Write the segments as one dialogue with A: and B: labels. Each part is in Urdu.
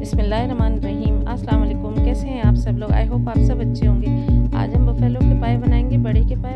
A: بسم اللہ الرحمن الرحیم السلام علیکم کیسے ہیں آپ سب لوگ آئی ہوپ آپ سب اچھے ہوں گے آج ہم بفیلو کے پائے بنائیں گے بڑے کے پائے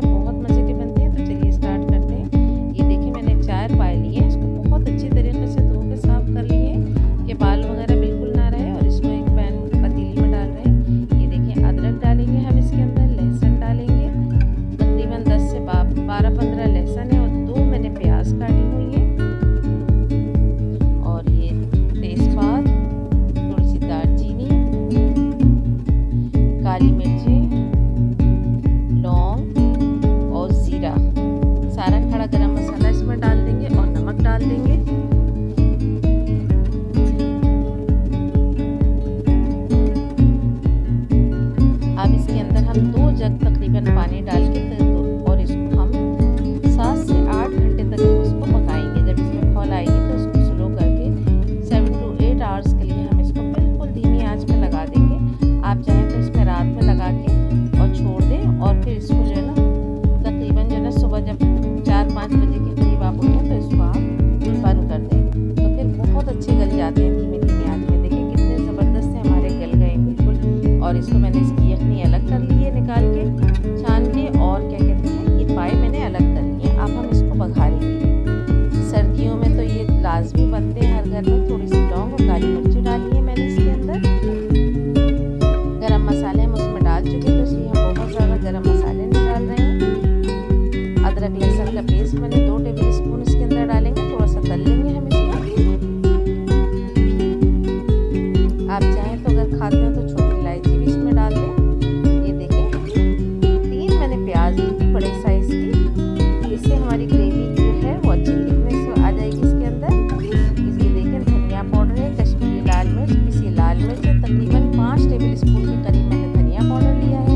A: پانچ ٹیبل اسپون کے قریب میں نے دھنیا پاؤڈر لیا ہے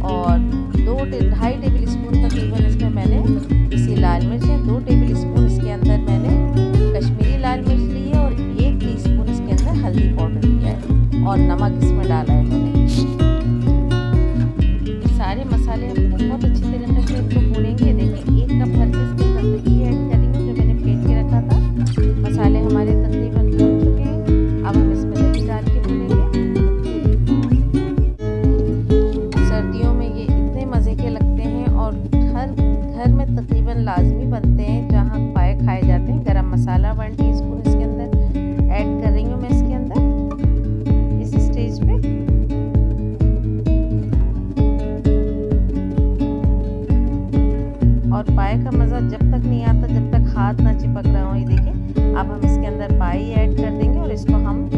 A: اور دو ڈھائی ٹیبل اسپون تقریباً اس میں میں نے کسی لال مرچ ہے دو ٹیبل اسپون اس کے اندر میں نے کشمیری لال مرچ لی ہے اور ایک ٹی اسپون اس کے اندر ہلدی پاؤڈر لیا ہے اور نمک اس میں ڈالا ہے میں نے۔ سارے مسالے ہم بہت اچھی طریقے سے اس کو بھونیں گے۔ دیکھیں، ایک کپ بھر کے اس کے اندر دہی ایڈ کریں گے جو میں نے پھینٹ کے رکھا تھا، مسالے ہمارے تقریباً لازمی بنتے ہیں جہاں پائے کھائے جاتے ہیں۔ گرم مسالہ ون ٹی اسپون اس کے اندر ایڈ کر رہی ہوں میں اس کے اندر۔ اس اسٹیج پہ۔ اور پائے کا مزہ جب تک نہیں آتا، جب تک ہاتھ نہ چپک رہا ہوں یہ دیکھیں۔ اب ہم اس کے اندر پائی ایڈ کر دیں گے اور اس کو ہم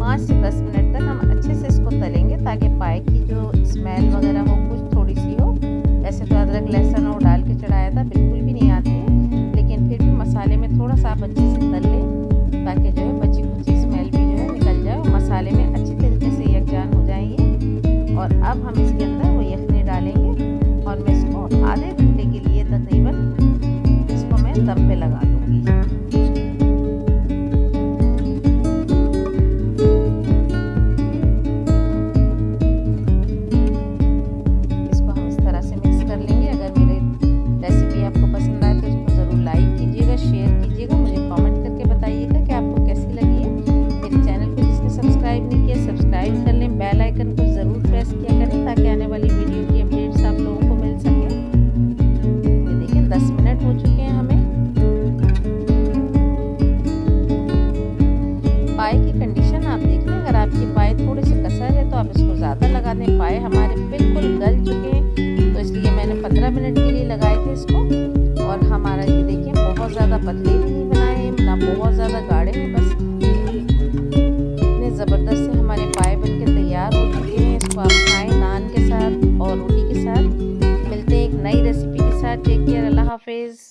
A: پانچ سے دس منٹ تک ہم اچھے سے اس کو تلیں گے تاکہ پائے کی جو اسمیل وغیرہ ہو، کچھ تھوڑی سی ہو۔ ویسے تو ادرک لہسن اور ڈال کے چڑھایا تھا، بالکل اب ہم اس کے اندر کی پائے تھوڑے سے کسر ہے تو آپ اس کو زیادہ لگا دیں پائے۔ ہمارے بالکل گل چکے ہیں، تو اس لیے میں نے پندرہ منٹ کے لیے لگائے تھے اس کو۔ اور ہمارا یہ دیکھیں، بہت زیادہ پتلے بھی نہیں بنائے ہیں، نہ بہت زیادہ گاڑے ہیں، بس اتنے زبردست سے ہمارے پائے بن کے تیار ہو چکے ہیں۔ اس کو آپ کھائیں نان کے ساتھ اور روٹی کے ساتھ۔ ملتے ہیں ایک نئی ریسیپی کے ساتھ۔ ٹیک کیئر اللہ حافظ۔